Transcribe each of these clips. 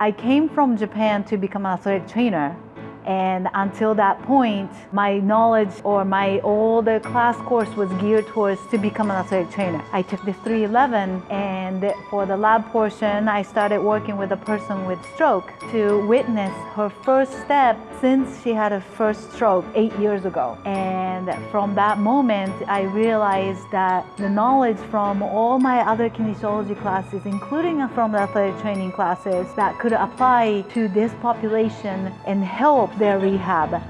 I came from Japan to become an athletic trainer and until that point, my knowledge or my all the class course was geared towards to become an athletic trainer. I took the 311 and for the lab portion, I started working with a person with stroke to witness her first step since she had a first stroke eight years ago. And from that moment, I realized that the knowledge from all my other kinesiology classes, including from the athletic training classes, that could apply to this population and help their rehab.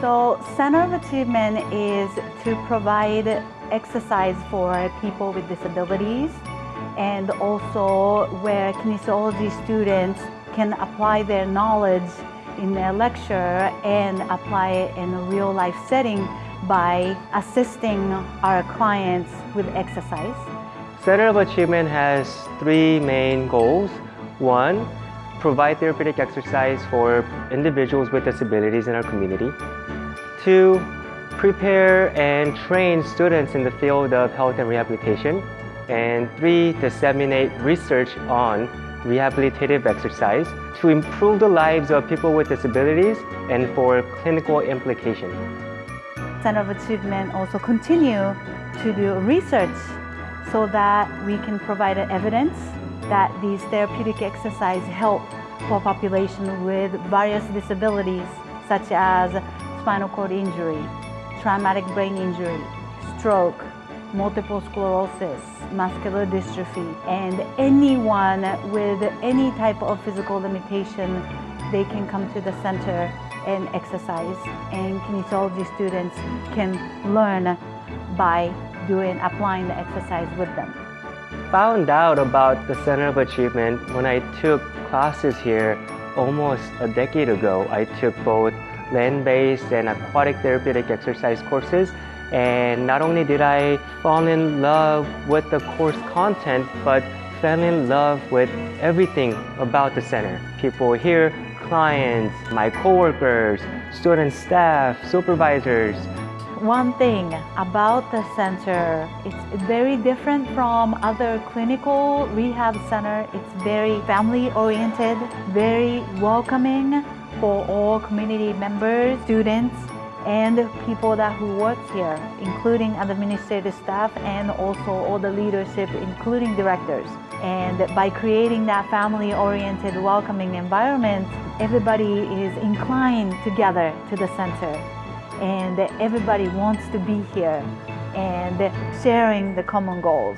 So Center of Achievement is to provide exercise for people with disabilities and also where kinesiology students can apply their knowledge in their lecture and apply it in a real life setting by assisting our clients with exercise. Center of Achievement has three main goals. One, provide therapeutic exercise for individuals with disabilities in our community. Two, prepare and train students in the field of health and rehabilitation. And three, disseminate research on rehabilitative exercise to improve the lives of people with disabilities and for clinical implication. Center of Achievement also continue to do research so that we can provide evidence that these therapeutic exercise help for population with various disabilities such as spinal cord injury, traumatic brain injury, stroke, multiple sclerosis, muscular dystrophy, and anyone with any type of physical limitation, they can come to the center and exercise. And kinesiology students can learn by doing, applying the exercise with them found out about the Center of Achievement when I took classes here almost a decade ago. I took both land-based and aquatic therapeutic exercise courses and not only did I fall in love with the course content, but fell in love with everything about the center. People here, clients, my coworkers, student staff, supervisors, one thing about the center, it's very different from other clinical rehab center. It's very family oriented, very welcoming for all community members, students, and people that who work here, including administrative staff and also all the leadership, including directors. And by creating that family-oriented, welcoming environment, everybody is inclined together to the center and everybody wants to be here and sharing the common goals.